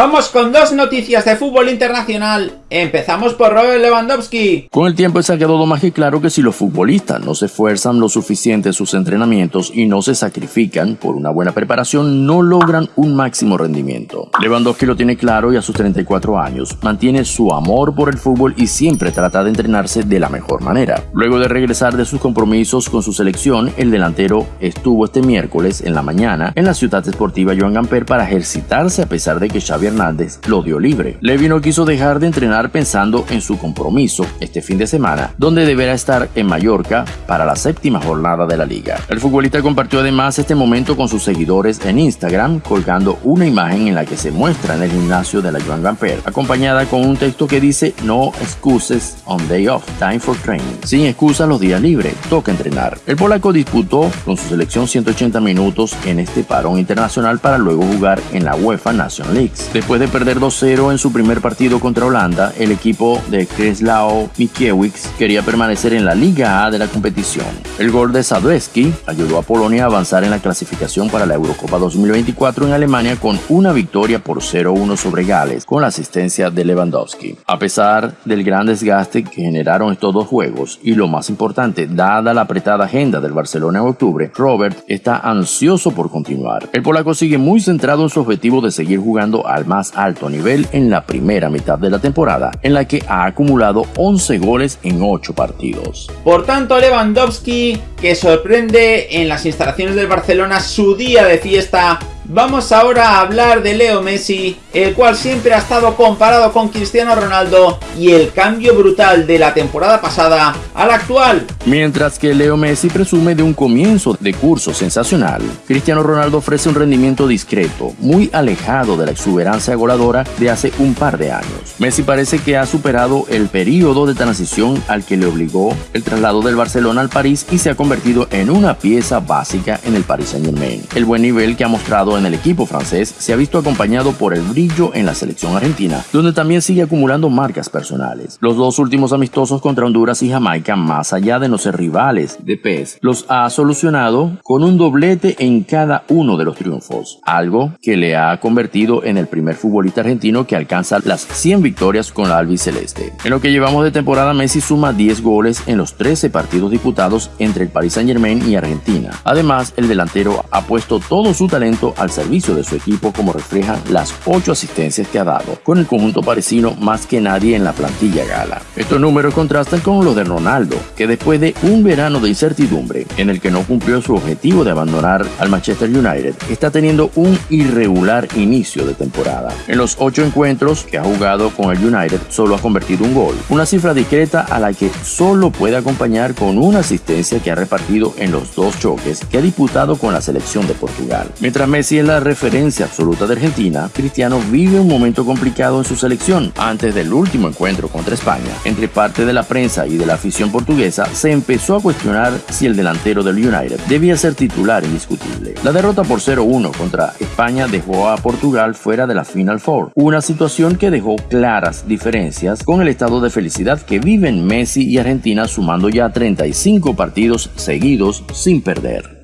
Vamos con dos noticias de fútbol internacional. Empezamos por Robert Lewandowski. Con el tiempo se ha quedado más que claro que si los futbolistas no se esfuerzan lo suficiente en sus entrenamientos y no se sacrifican por una buena preparación, no logran un máximo rendimiento. Lewandowski lo tiene claro y a sus 34 años mantiene su amor por el fútbol y siempre trata de entrenarse de la mejor manera. Luego de regresar de sus compromisos con su selección, el delantero estuvo este miércoles en la mañana en la ciudad deportiva Joan Gamper para ejercitarse a pesar de que Xavi Hernández lo dio libre. Levi no quiso dejar de entrenar pensando en su compromiso este fin de semana, donde deberá estar en Mallorca para la séptima jornada de la liga. El futbolista compartió además este momento con sus seguidores en Instagram, colgando una imagen en la que se muestra en el gimnasio de la Joan Gamper, acompañada con un texto que dice No excuses on day off, time for training. Sin excusas los días libres, toca entrenar. El polaco disputó con su selección 180 minutos en este parón internacional para luego jugar en la UEFA National League. Después de perder 2-0 en su primer partido contra Holanda, el equipo de Kreslao Mikiewicz quería permanecer en la Liga A de la competición. El gol de Sadowski ayudó a Polonia a avanzar en la clasificación para la Eurocopa 2024 en Alemania con una victoria por 0-1 sobre Gales con la asistencia de Lewandowski. A pesar del gran desgaste que generaron estos dos juegos y lo más importante, dada la apretada agenda del Barcelona en octubre, Robert está ansioso por continuar. El polaco sigue muy centrado en su objetivo de seguir jugando al más alto nivel en la primera mitad de la temporada, en la que ha acumulado 11 goles en 8 partidos. Por tanto, Lewandowski, que sorprende en las instalaciones del Barcelona su día de fiesta Vamos ahora a hablar de Leo Messi, el cual siempre ha estado comparado con Cristiano Ronaldo y el cambio brutal de la temporada pasada al actual. Mientras que Leo Messi presume de un comienzo de curso sensacional, Cristiano Ronaldo ofrece un rendimiento discreto, muy alejado de la exuberancia goladora de hace un par de años. Messi parece que ha superado el periodo de transición al que le obligó el traslado del Barcelona al París y se ha convertido en una pieza básica en el Paris Saint Germain. El buen nivel que ha mostrado en el equipo francés se ha visto acompañado por el brillo en la selección argentina, donde también sigue acumulando marcas personales. Los dos últimos amistosos contra Honduras y Jamaica, más allá de no ser rivales de PES, los ha solucionado con un doblete en cada uno de los triunfos, algo que le ha convertido en el primer futbolista argentino que alcanza las 100 victorias con la albiceleste. En lo que llevamos de temporada, Messi suma 10 goles en los 13 partidos disputados entre el Paris Saint Germain y Argentina. Además, el delantero ha puesto todo su talento al servicio de su equipo como reflejan las 8 asistencias que ha dado, con el conjunto parisino más que nadie en la plantilla gala. Estos números contrastan con los de Ronaldo, que después de un verano de incertidumbre en el que no cumplió su objetivo de abandonar al Manchester United, está teniendo un irregular inicio de temporada. En los 8 encuentros que ha jugado con el United solo ha convertido un gol, una cifra discreta a la que solo puede acompañar con una asistencia que ha repartido en los dos choques que ha disputado con la selección de Portugal. Mientras Messi si es la referencia absoluta de Argentina, Cristiano vive un momento complicado en su selección. Antes del último encuentro contra España, entre parte de la prensa y de la afición portuguesa, se empezó a cuestionar si el delantero del United debía ser titular indiscutible. La derrota por 0-1 contra España dejó a Portugal fuera de la Final Four, una situación que dejó claras diferencias con el estado de felicidad que viven Messi y Argentina sumando ya 35 partidos seguidos sin perder.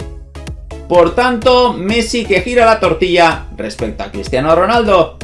Por tanto, Messi que gira la tortilla respecto a Cristiano Ronaldo.